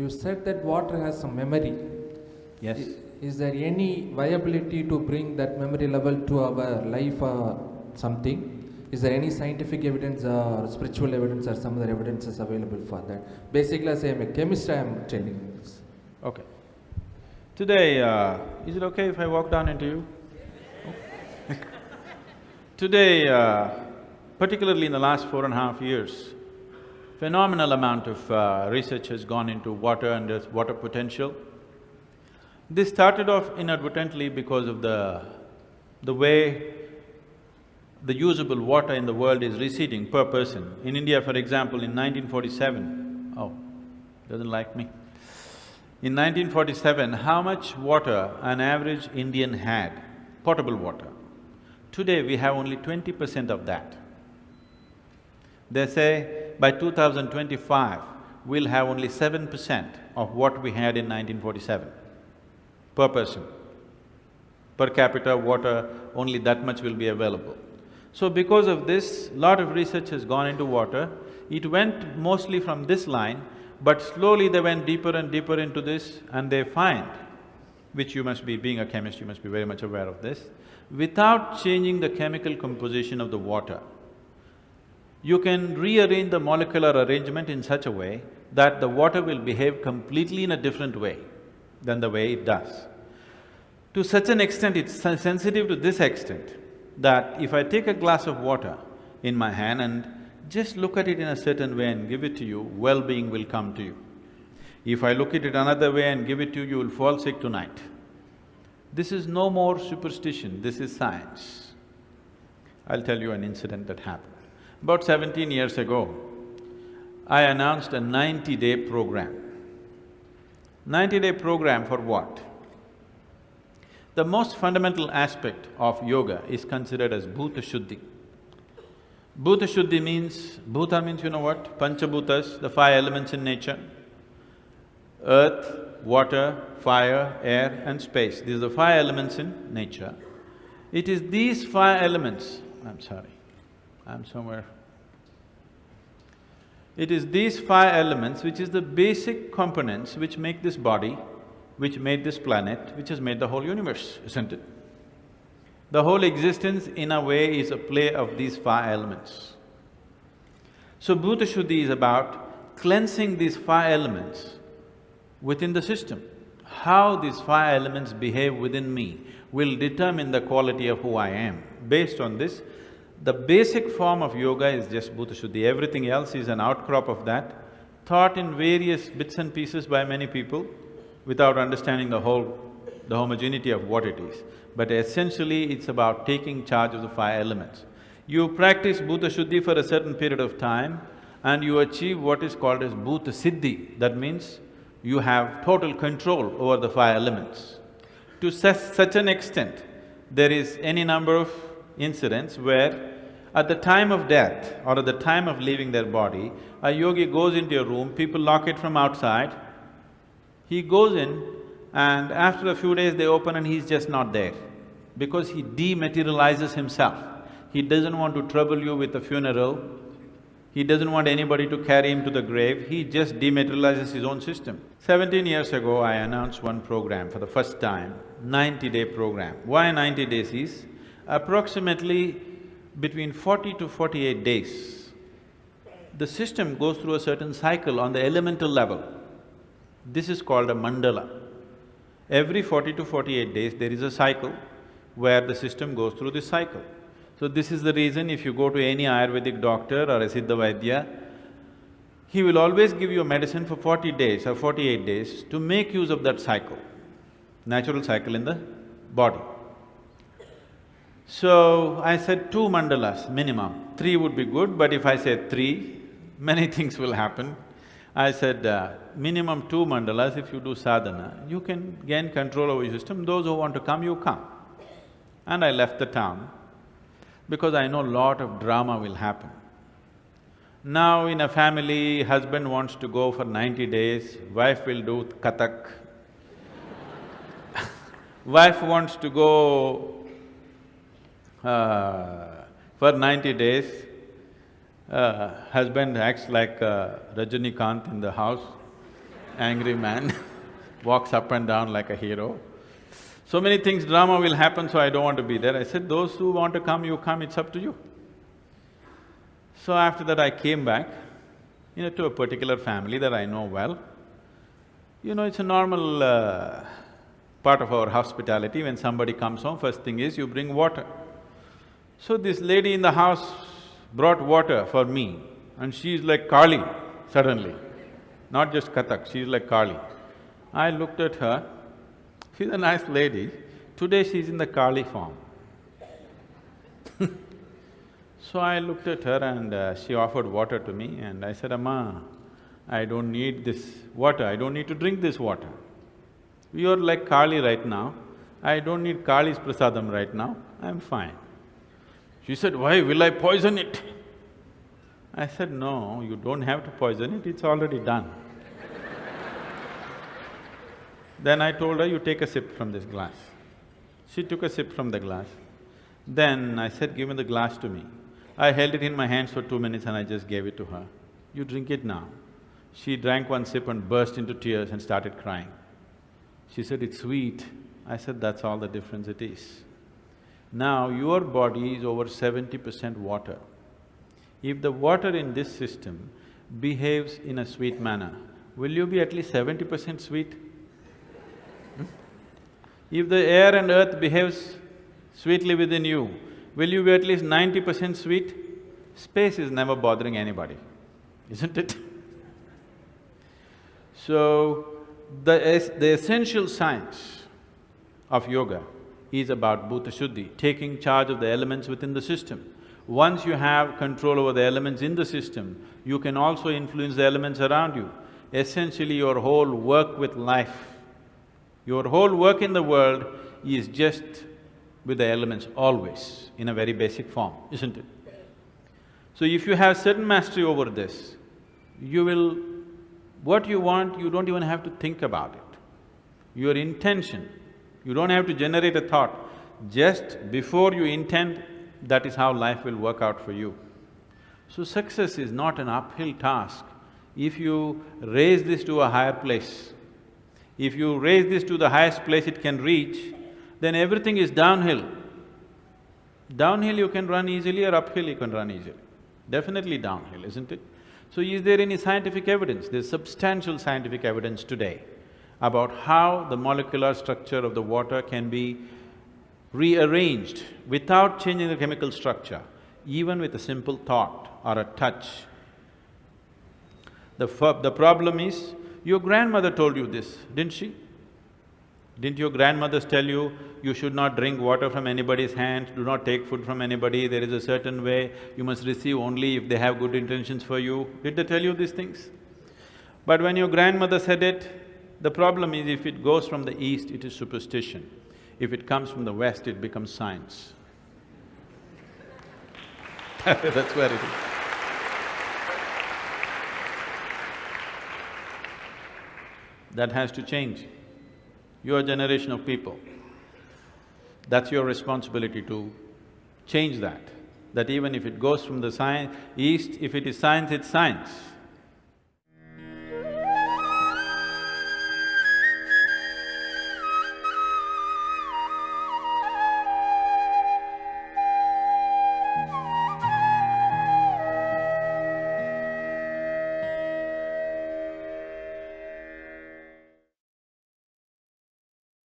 you said that water has some memory. Yes. I- Is there any viability to bring that memory level to our life or something? Is there any scientific evidence or spiritual evidence or some other evidences available for that? Basically, as I am a chemist, I am telling this. Okay. Today, uh, is it okay if I walk down into you? Today, uh, particularly in the last four and a half years, phenomenal amount of uh, research has gone into water and its water potential. This started off inadvertently because of the… the way the usable water in the world is receding per person. In India, for example, in 1947, oh, doesn't like me. In 1947, how much water an average Indian had, potable water? Today, we have only twenty percent of that. They say by 2025, we'll have only seven percent of what we had in 1947 per person. Per capita water, only that much will be available. So because of this, lot of research has gone into water. It went mostly from this line, but slowly they went deeper and deeper into this and they find, which you must be, being a chemist, you must be very much aware of this, without changing the chemical composition of the water, you can rearrange the molecular arrangement in such a way that the water will behave completely in a different way than the way it does. To such an extent, it's sensitive to this extent that if I take a glass of water in my hand and just look at it in a certain way and give it to you, well-being will come to you. If I look at it another way and give it to you, you will fall sick tonight. This is no more superstition, this is science. I'll tell you an incident that happened. About seventeen years ago, I announced a ninety-day program. Ninety-day program for what? The most fundamental aspect of yoga is considered as bhuta shuddhi. Bhuta shuddhi means… bhuta means you know what? Panchabhutas, the five elements in nature. Earth, water, fire, air and space, these are the five elements in nature. It is these five elements… I'm sorry, I'm somewhere… It is these five elements which is the basic components which make this body, which made this planet, which has made the whole universe, isn't it? The whole existence in a way is a play of these five elements. So Bhuta Shuddhi is about cleansing these five elements within the system. How these five elements behave within me will determine the quality of who I am. Based on this, the basic form of yoga is just Bhuta Shuddhi, everything else is an outcrop of that, taught in various bits and pieces by many people without understanding the whole… the homogeneity of what it is. But essentially, it's about taking charge of the five elements. You practice Bhuta Shuddhi for a certain period of time and you achieve what is called as Bhuta Siddhi, that means you have total control over the five elements. To such, an extent, there is any number of incidents where at the time of death or at the time of leaving their body, a yogi goes into a room, people lock it from outside, he goes in and after a few days they open and he's just not there because he dematerializes himself. He doesn't want to trouble you with a funeral, he doesn't want anybody to carry him to the grave, he just dematerializes his own system. Seventeen years ago, I announced one program for the first time, ninety-day program. Why ninety days is, approximately between forty to forty-eight days, the system goes through a certain cycle on the elemental level. This is called a mandala. Every forty to forty-eight days, there is a cycle where the system goes through this cycle. So this is the reason if you go to any Ayurvedic doctor or a Siddha Vaidya, he will always give you a medicine for forty days or forty-eight days to make use of that cycle, natural cycle in the body. So, I said two mandalas minimum, three would be good, but if I say three, many things will happen. I said, uh, minimum two mandalas, if you do sadhana, you can gain control over your system, those who want to come, you come. And I left the town because I know lot of drama will happen. Now in a family, husband wants to go for ninety days, wife will do kathak. wife wants to go uh, for ninety days, uh, husband acts like uh, Rajinikanth in the house. angry man walks up and down like a hero. So many things, drama will happen, so I don't want to be there. I said, those who want to come, you come, it's up to you. So after that I came back, you know, to a particular family that I know well. You know, it's a normal uh, part of our hospitality, when somebody comes home, first thing is you bring water. So this lady in the house brought water for me and she's like Kali suddenly, not just Kathak, she's like Kali. I looked at her, she's a nice lady, today she's in the Kali form. so I looked at her and uh, she offered water to me and I said, Amma, I don't need this water, I don't need to drink this water. You are like Kali right now, I don't need Kali's prasadam right now, I'm fine. She said, why will I poison it? I said, no, you don't have to poison it, it's already done. then I told her, you take a sip from this glass. She took a sip from the glass. Then I said, give me the glass to me. I held it in my hands for two minutes and I just gave it to her. You drink it now. She drank one sip and burst into tears and started crying. She said, it's sweet. I said, that's all the difference it is. Now, your body is over seventy percent water. If the water in this system behaves in a sweet manner, will you be at least seventy percent sweet? Hmm? If the air and earth behaves sweetly within you, will you be at least ninety percent sweet? Space is never bothering anybody, isn't it? So, the, es the essential science of yoga is about bhuta shuddhi, taking charge of the elements within the system. Once you have control over the elements in the system, you can also influence the elements around you. Essentially, your whole work with life, your whole work in the world is just with the elements always, in a very basic form, isn't it? So if you have certain mastery over this, you will… what you want, you don't even have to think about it. Your intention you don't have to generate a thought. Just before you intend, that is how life will work out for you. So success is not an uphill task. If you raise this to a higher place, if you raise this to the highest place it can reach, then everything is downhill. Downhill you can run easily or uphill you can run easily. Definitely downhill, isn't it? So is there any scientific evidence? There's substantial scientific evidence today about how the molecular structure of the water can be rearranged without changing the chemical structure, even with a simple thought or a touch. The, the problem is, your grandmother told you this, didn't she? Didn't your grandmothers tell you, you should not drink water from anybody's hand, do not take food from anybody, there is a certain way, you must receive only if they have good intentions for you? Did they tell you these things? But when your grandmother said it, the problem is if it goes from the east, it is superstition. If it comes from the west, it becomes science. That's where it is. That has to change. Your generation of people, that's your responsibility to change that. That even if it goes from the science… east, if it is science, it's science.